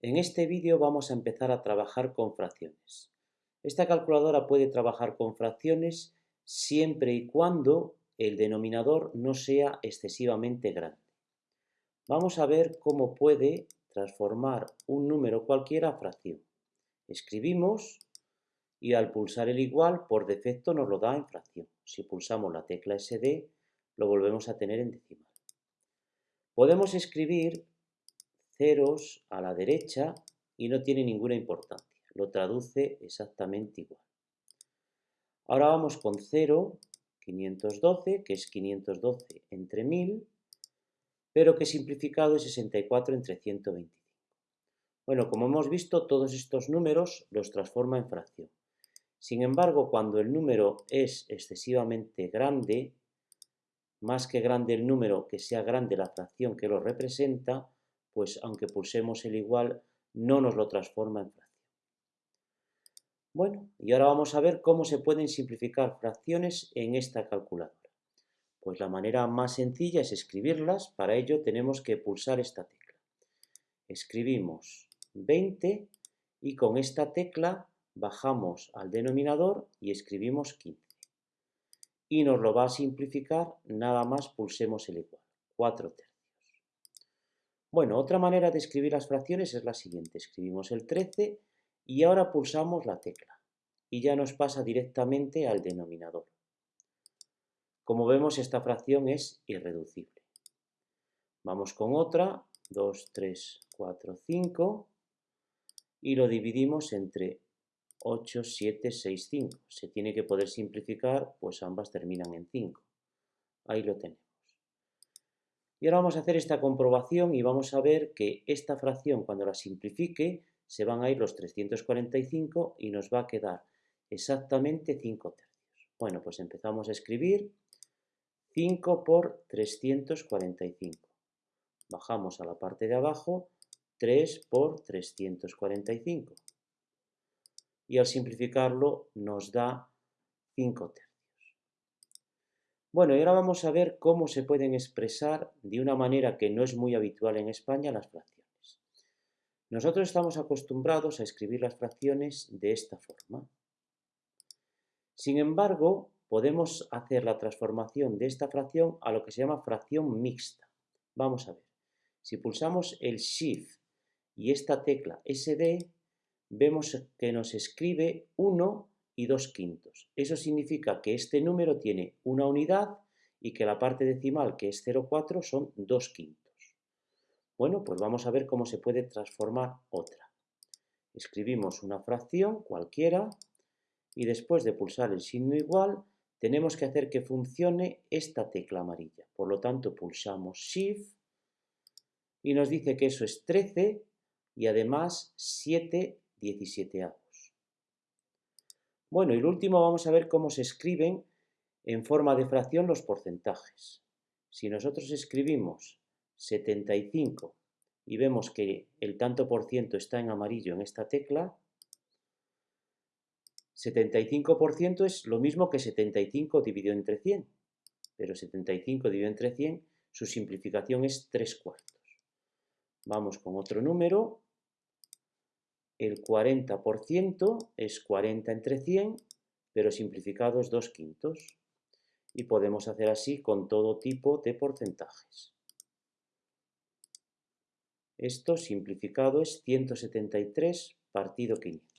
En este vídeo vamos a empezar a trabajar con fracciones. Esta calculadora puede trabajar con fracciones siempre y cuando el denominador no sea excesivamente grande. Vamos a ver cómo puede transformar un número cualquiera a fracción. Escribimos y al pulsar el igual por defecto nos lo da en fracción. Si pulsamos la tecla SD lo volvemos a tener en decimal. Podemos escribir ceros a la derecha y no tiene ninguna importancia. Lo traduce exactamente igual. Ahora vamos con 0, 512, que es 512 entre 1000, pero que simplificado es 64 entre 125. Bueno, como hemos visto, todos estos números los transforma en fracción. Sin embargo, cuando el número es excesivamente grande, más que grande el número, que sea grande la fracción que lo representa, pues aunque pulsemos el igual, no nos lo transforma en fracción. Bueno, y ahora vamos a ver cómo se pueden simplificar fracciones en esta calculadora. Pues la manera más sencilla es escribirlas, para ello tenemos que pulsar esta tecla. Escribimos 20 y con esta tecla bajamos al denominador y escribimos 15. Y nos lo va a simplificar, nada más pulsemos el igual, 4 tercios. Bueno, otra manera de escribir las fracciones es la siguiente. Escribimos el 13 y ahora pulsamos la tecla y ya nos pasa directamente al denominador. Como vemos, esta fracción es irreducible. Vamos con otra, 2, 3, 4, 5 y lo dividimos entre 8, 7, 6, 5. Se tiene que poder simplificar, pues ambas terminan en 5. Ahí lo tenemos. Y ahora vamos a hacer esta comprobación y vamos a ver que esta fracción, cuando la simplifique, se van a ir los 345 y nos va a quedar exactamente 5 tercios. Bueno, pues empezamos a escribir 5 por 345. Bajamos a la parte de abajo, 3 por 345. Y al simplificarlo nos da 5 tercios. Bueno, y ahora vamos a ver cómo se pueden expresar de una manera que no es muy habitual en España las fracciones. Nosotros estamos acostumbrados a escribir las fracciones de esta forma. Sin embargo, podemos hacer la transformación de esta fracción a lo que se llama fracción mixta. Vamos a ver. Si pulsamos el Shift y esta tecla SD, vemos que nos escribe 1 y 2 quintos. Eso significa que este número tiene una unidad y que la parte decimal, que es 0,4, son 2 quintos. Bueno, pues vamos a ver cómo se puede transformar otra. Escribimos una fracción cualquiera y después de pulsar el signo igual, tenemos que hacer que funcione esta tecla amarilla. Por lo tanto, pulsamos Shift y nos dice que eso es 13 y además 7 17 bueno, y el último vamos a ver cómo se escriben en forma de fracción los porcentajes. Si nosotros escribimos 75 y vemos que el tanto por ciento está en amarillo en esta tecla, 75% es lo mismo que 75 dividido entre 100, pero 75 dividido entre 100, su simplificación es 3 cuartos. Vamos con otro número, el 40% es 40 entre 100, pero simplificado es 2 quintos. Y podemos hacer así con todo tipo de porcentajes. Esto simplificado es 173 partido 500.